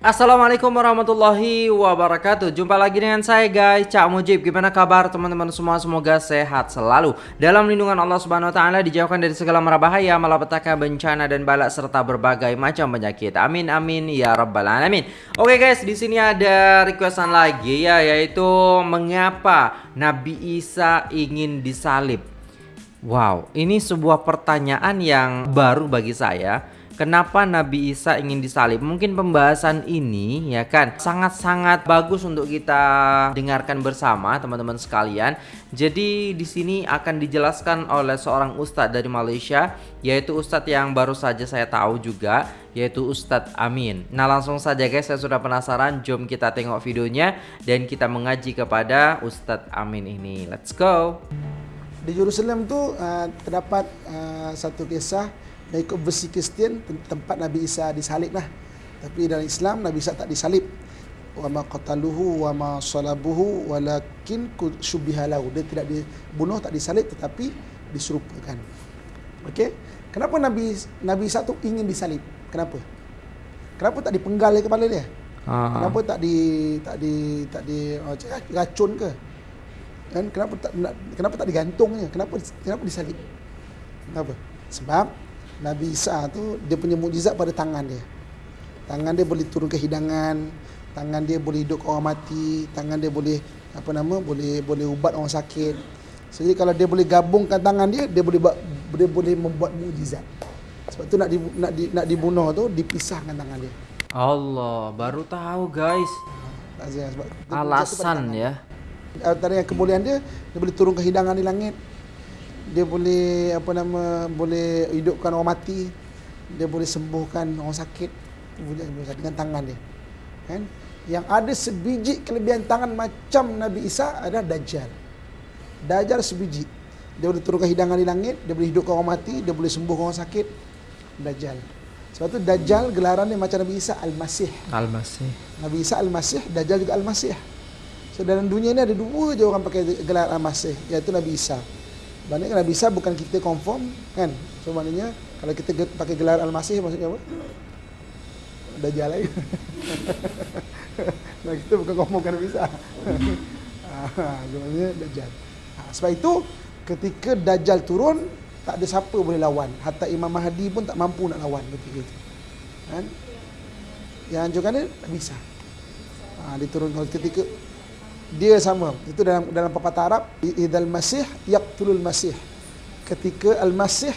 Assalamualaikum warahmatullahi wabarakatuh. Jumpa lagi dengan saya guys. Cak Mujib Gimana kabar teman-teman semua? Semoga sehat selalu. Dalam lindungan Allah subhanahu wa ta'ala Dijauhkan dari segala mara bahaya Malapetaka bencana dan balak Serta berbagai macam penyakit. Amin amin ya rabbal alamin. Oke guys di sini ada requestan lagi ya Yaitu Mengapa Nabi Isa ingin disalib? Wow ini sebuah pertanyaan yang baru bagi saya Kenapa Nabi Isa ingin disalib? Mungkin pembahasan ini ya kan sangat-sangat bagus untuk kita dengarkan bersama teman-teman sekalian. Jadi di sini akan dijelaskan oleh seorang ustadz dari Malaysia yaitu ustadz yang baru saja saya tahu juga yaitu Ustadz Amin. Nah langsung saja guys saya sudah penasaran jom kita tengok videonya dan kita mengaji kepada Ustadz Amin ini. Let's go. Di Jerusalem tu uh, terdapat uh, satu kisah ikut versi Kristian tempat Nabi Isa disalib lah. Tapi dalam Islam Nabi Isa tak disalib. Wa ma qataluhu wa ma salabuhu walakin syubiha lahu. Dia tidak dibunuh tak disalib tetapi diserupakan. Okey. Kenapa Nabi Nabi Isa tu ingin disalib? Kenapa? Kenapa tak dipenggal ke kepala dia? Ha. Kenapa tak di tak di tak di oh, racun ke? Dan kenapa tak kenapa tak digantungnya? Kenapa kenapa disalib? Kenapa? Sebab Nabi Isa tu dia punya mukjizat pada tangan dia. Tangan dia boleh turun ke hidangan, tangan dia boleh hidup orang mati, tangan dia boleh apa nama boleh boleh ubat orang sakit. Jadi kalau dia boleh gabungkan tangan dia, dia boleh buat dia boleh membuat mukjizat. Sebab tu nak di, nak di, nak dibunuh tu dipisahkan tangan dia. Allah, baru tahu guys. Alasan ya. Antara yang kemuliaan dia, dia boleh turun ke hidangan di langit dia boleh apa nama boleh hidupkan orang mati. Dia boleh sembuhkan orang sakit. Dengan tangan dia. Kan? Yang ada sebiji kelebihan tangan macam Nabi Isa adalah Dajjal. Dajjal sebiji. Dia boleh turunkan hidangan di langit dia boleh hidupkan orang mati dia boleh sembuh orang sakit. Dajjal. Sebab tu Dajjal gelaran dia macam Nabi Isa Al-Masih. Al-Masih. Nabi Isa Al-Masih Dajjal juga Al-Masih. So dalam dunia ni ada dua je orang pakai gelar Al-Masih iaitu Nabi Isa Maknanya Nabi Isa bukan kita confirm kan. So maknanya kalau kita pakai gelar Al-Masih maksudnya apa? Dajjal lagi. nah kita bukan confirm kan Nabi Isa. ah, maknanya Dajjal. Ah, sebab itu ketika Dajjal turun tak ada siapa boleh lawan. Hatta Imam Mahdi pun tak mampu nak lawan ketika itu. Kan? Yang anjurkan dia Nabi Isa. Ah, diturunkan ketika dia sama. Itu dalam dalam pepatah Arab idzal masih yaqtulul masih. Ketika al masih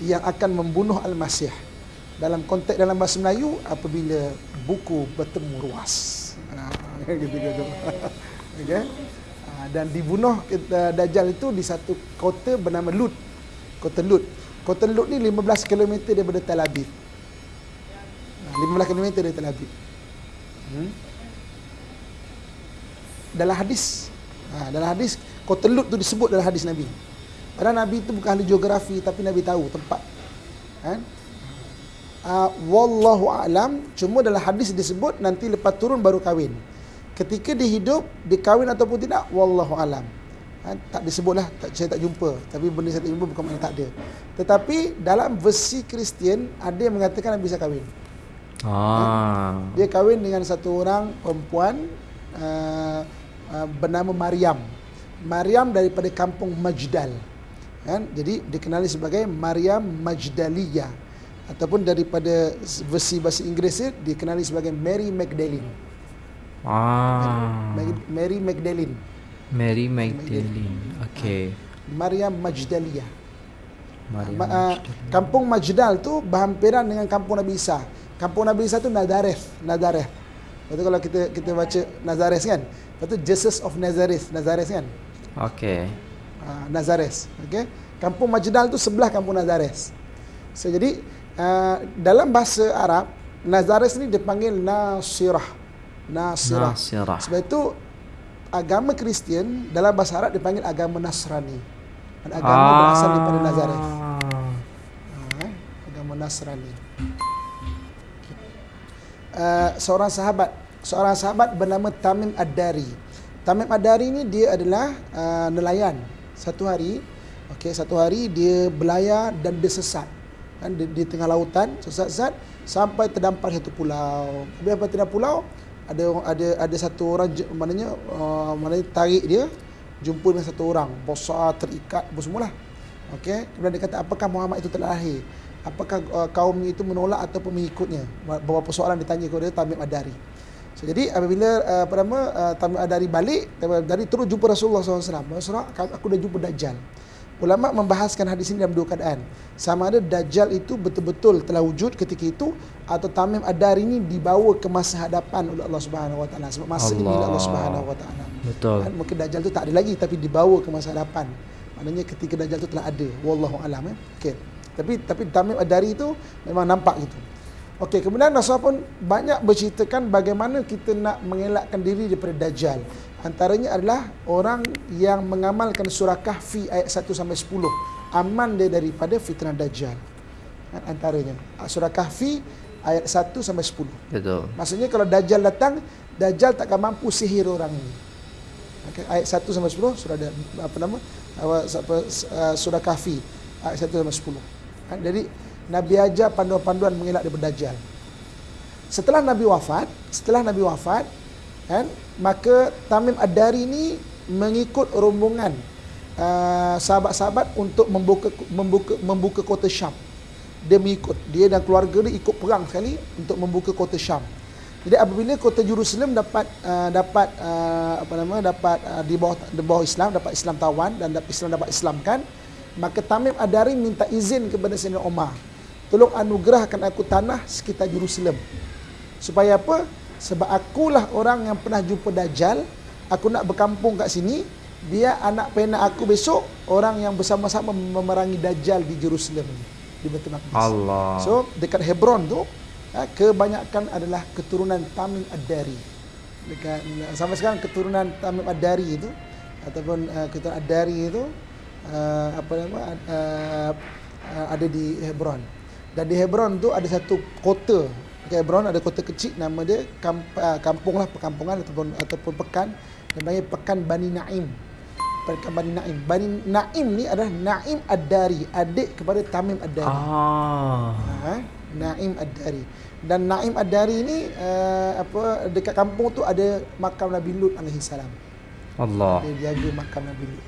yang akan membunuh al masih dalam konteks dalam bahasa Melayu apabila buku bertemu ruas. Gitu gitu okey. Ha, dan dibunuh dajjal itu di satu kota bernama Lut. Kota Lut. Kota Lut ni 15 km daripada Tel Aviv. 15 km dari Tel Aviv. Hmm? Dalam hadis. Ha, dalam hadis kota Lut tu disebut dalam hadis Nabi. Padahal Nabi itu bukan ahli geografi tapi Nabi tahu tempat. Kan? Uh, wallahu alam cuma dalam hadis disebut nanti lepas turun baru kahwin. Ketika dia hidup dia kahwin ataupun tidak wallahu alam. Ha, tak disebutlah tak, saya tak jumpa. Tapi benda saya tak jumpa bukan makna tak ada. Tetapi dalam versi Kristian ada yang mengatakan Nabi bisa kahwin. Ah. Ha, dia kahwin dengan satu orang perempuan uh, Uh, bernama Maryam. Maryam daripada kampung Majdal. Kan? Jadi dikenali sebagai Maryam Majdaliyah ataupun daripada versi bahasa Inggeris dikenali sebagai Mary Magdalene. Ah. Mary Magdalene. Mary Magdalene. Okey. Maryam Majdaliyah. Maryam Ma- uh, kampung Majdal tu berhampiran dengan kampung Nabi Isa. Kampung Nabi Isa tu Nazareth, Nazareth. Betul kalau kita kita baca Nazareth kan? Lepas tu Jesus of Nazareth, Nazareth kan? Okey. Uh, Nazareth, okey. Kampung Majdal tu sebelah kampung Nazareth. So jadi uh, dalam bahasa Arab Nazareth ni dipanggil Nasirah. Nasirah. Nasirah. Sebab itu agama Kristian dalam bahasa Arab dipanggil agama Nasrani. Dan agama ah. berasal daripada Nazareth. Uh, agama Nasrani. Uh, seorang sahabat seorang sahabat bernama Tamim Ad-Dari. Tamim Ad-Dari ni dia adalah uh, nelayan. Satu hari, okey, satu hari dia belayar dan dia sesat. kan di, di tengah lautan sesat-sesat sampai terdampar satu pulau. Bila sampai terdampar pulau ada ada ada satu orang maknanya uh, maknanya tarik dia jumpa dengan satu orang besar terikat apa semualah. Okey, kemudian dia kata apakah Muhammad itu telah lahir? Apakah uh, kaum itu menolak ataupun mengikutnya? Beberapa soalan ditanya kepada Tamim Adari. So, jadi apabila uh, apa nama uh, Tamim Adari balik, Adari terus jumpa Rasulullah SAW. Rasulullah, aku dah jumpa Dajjal. Ulama membahaskan hadis ini dalam dua keadaan. Sama ada Dajjal itu betul-betul telah wujud ketika itu atau Tamim Adari ini dibawa ke masa hadapan oleh Allah Subhanahu Wa Taala. Sebab masa Allah. ini Allah Subhanahu Wa Taala. Betul. Dan mungkin Dajjal itu tak ada lagi tapi dibawa ke masa hadapan. Maknanya ketika Dajjal itu telah ada. Wallahu alam eh. Okey. Tapi tapi Tamim Adari itu memang nampak gitu. Okey, kemudian Rasul pun banyak berceritakan bagaimana kita nak mengelakkan diri daripada Dajjal. Antaranya adalah orang yang mengamalkan surah Kahfi ayat 1 sampai 10. Aman dia daripada fitnah Dajjal. Kan, antaranya surah Kahfi ayat 1 sampai 10. Betul. Maksudnya kalau Dajjal datang, Dajjal takkan mampu sihir orang ini. Okay, ayat 1 sampai 10 surah apa nama? Uh, surah Kahfi ayat 1 sampai 10. Kan, jadi Nabi ajar panduan-panduan mengelak daripada Dajjal. Setelah Nabi wafat, setelah Nabi wafat, kan, maka Tamim Ad-Dari ini mengikut rombongan uh, sahabat-sahabat untuk membuka membuka membuka kota Syam. Dia mengikut dia dan keluarga dia ikut perang sekali untuk membuka kota Syam. Jadi apabila kota Jerusalem dapat uh, dapat uh, apa nama dapat uh, di bawah di bawah Islam dapat Islam tawan dan dapat Islam dapat Islamkan maka Tamim Ad-Dari minta izin kepada Sayyidina Umar tolong anugerahkan aku tanah sekitar Jerusalem. Supaya apa? Sebab akulah orang yang pernah jumpa Dajjal. Aku nak berkampung kat sini. Dia anak pena aku besok Orang yang bersama-sama memerangi Dajjal di Jerusalem Di Betul Maqdis. Allah. So dekat Hebron tu ha, Kebanyakan adalah keturunan Tamim Ad-Dari. Dekat, Sampai sekarang keturunan Tamim Ad-Dari itu Ataupun uh, keturunan Ad-Dari itu uh, Apa nama uh, uh, Ada di Hebron Dan di Hebron tu ada satu kota Hebron ada kota kecil nama dia ah, kampung lah perkampungan ataupun ataupun pekan namanya pekan Bani Naim. Pekan Bani Naim. Bani Naim ni adalah Naim Ad-Dari, adik kepada Tamim Ad-Dari. Ah. Ha, Naim Ad-Dari. Dan Naim Ad-Dari ni uh, apa dekat kampung tu ada makam Nabi Lut alaihi salam. Allah. Dia jaga makam Nabi Lut.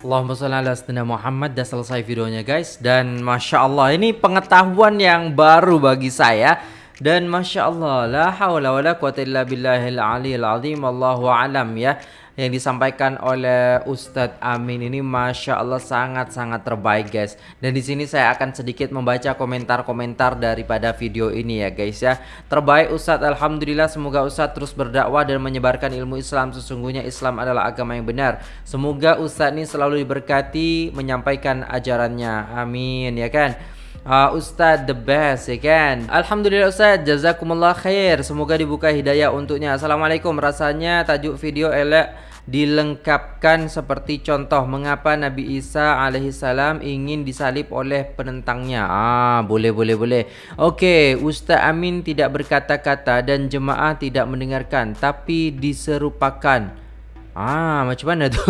Allahumma salli ala sayyidina Muhammad. Dah selesai videonya guys. Dan masya Allah ini pengetahuan yang baru bagi saya. Dan masya Allah la haula wala quwata illa billahil aliyil azim. Allahu alam ya yang disampaikan oleh Ustadz Amin ini masya Allah sangat-sangat terbaik guys. Dan di sini saya akan sedikit membaca komentar-komentar daripada video ini ya guys ya. Terbaik Ustadz. Alhamdulillah semoga Ustadz terus berdakwah dan menyebarkan ilmu Islam. Sesungguhnya Islam adalah agama yang benar. Semoga Ustadz ini selalu diberkati menyampaikan ajarannya. Amin ya kan? Uh, Ustaz the best ya kan? Alhamdulillah Ustaz Jazakumullah khair. Semoga dibuka hidayah untuknya. Assalamualaikum. Rasanya tajuk video elek dilengkapkan seperti contoh mengapa Nabi Isa alaihissalam ingin disalib oleh penentangnya. Ah, boleh boleh boleh. Okey, Ustaz Amin tidak berkata-kata dan jemaah tidak mendengarkan tapi diserupakan. Ah, macam mana tu?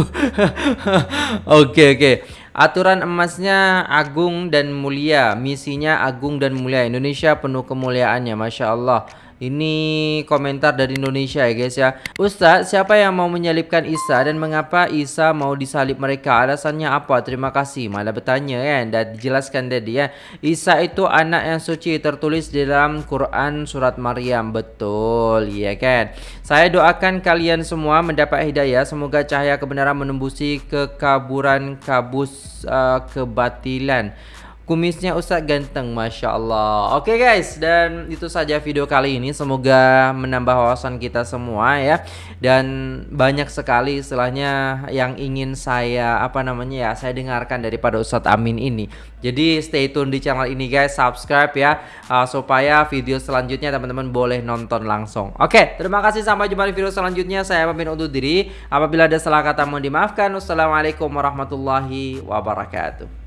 okey okey. Aturan emasnya agung dan mulia, misinya agung dan mulia. Indonesia penuh kemuliaannya, masya-Allah. Ini komentar dari Indonesia ya guys ya. Ustaz, siapa yang mau menyalibkan Isa dan mengapa Isa mau disalib mereka? Alasannya apa? Terima kasih. Malah bertanya kan dan dijelaskan tadi ya. Isa itu anak yang suci tertulis dalam Quran surat Maryam. Betul, ya kan? Saya doakan kalian semua mendapat hidayah. Semoga cahaya kebenaran menembusi kekaburan kabus uh, kebatilan. Kumisnya Ustaz ganteng Masya Allah. Oke guys dan itu saja video kali ini. Semoga menambah wawasan kita semua ya. Dan banyak sekali istilahnya yang ingin saya Apa namanya ya Saya dengarkan daripada Ustadz Amin ini. Jadi stay tune di channel ini guys. Subscribe ya uh, Supaya video selanjutnya teman-teman boleh nonton langsung. Oke terima kasih. Sampai jumpa di video selanjutnya. Saya pamit undur diri. Apabila ada salah kata mohon dimaafkan. Wassalamualaikum warahmatullahi wabarakatuh